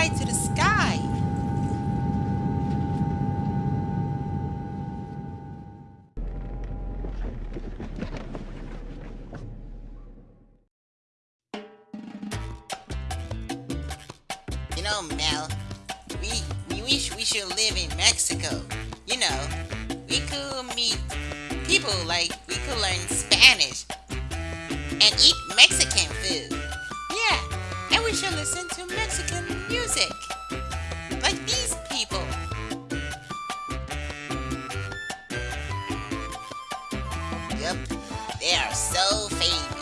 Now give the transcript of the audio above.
into the sky. You know, Mel, we we wish we should live in Mexico. You know, we could meet people like we could learn Spanish and eat Mexican food. Yeah, and we should listen to. Yep. They are so famous.